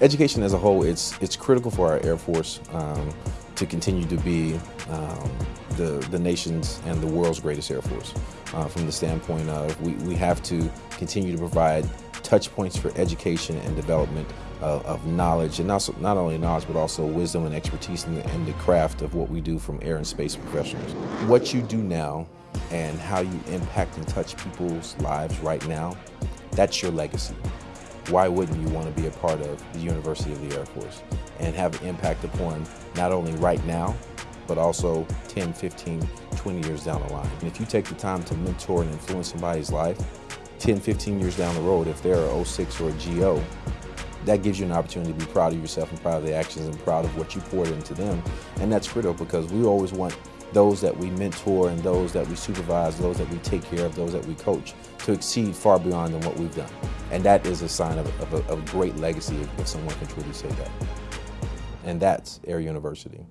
education as a whole, it's, it's critical for our Air Force um, to continue to be um, the, the nation's and the world's greatest Air Force. Uh, from the standpoint of we, we have to continue to provide touch points for education and development of, of knowledge, and also not only knowledge, but also wisdom and expertise in the, in the craft of what we do from air and space professionals. What you do now and how you impact and touch people's lives right now, that's your legacy. Why wouldn't you want to be a part of the University of the Air Force and have an impact upon not only right now, but also 10, 15, 20 years down the line. And if you take the time to mentor and influence somebody's life, 10, 15 years down the road, if they're a 06 or a GO, that gives you an opportunity to be proud of yourself and proud of the actions and proud of what you poured into them. And that's critical because we always want those that we mentor and those that we supervise, those that we take care of, those that we coach, to exceed far beyond than what we've done. And that is a sign of, of, a, of a great legacy if someone can truly say that. And that's Air University.